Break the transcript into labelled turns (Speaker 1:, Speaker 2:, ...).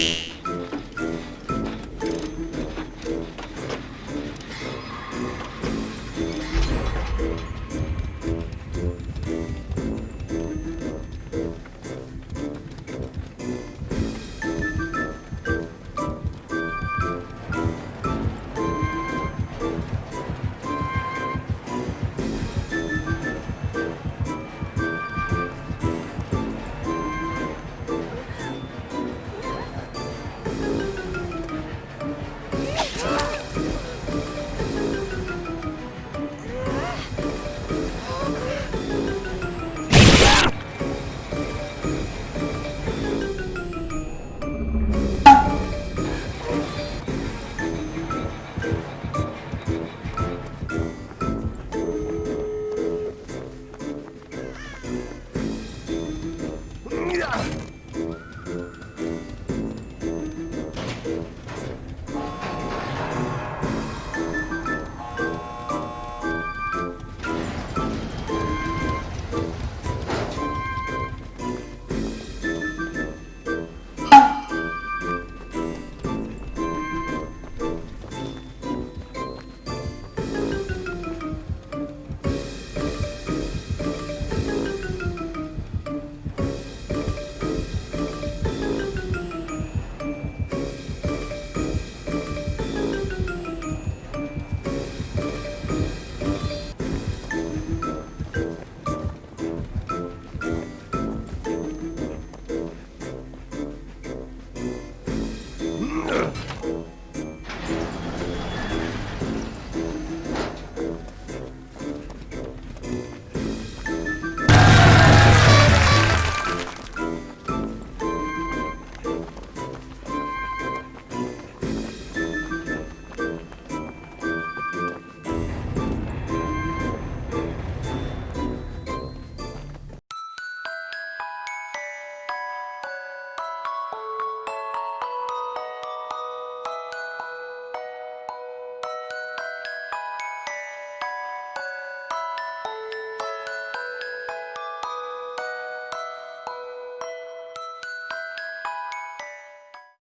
Speaker 1: three.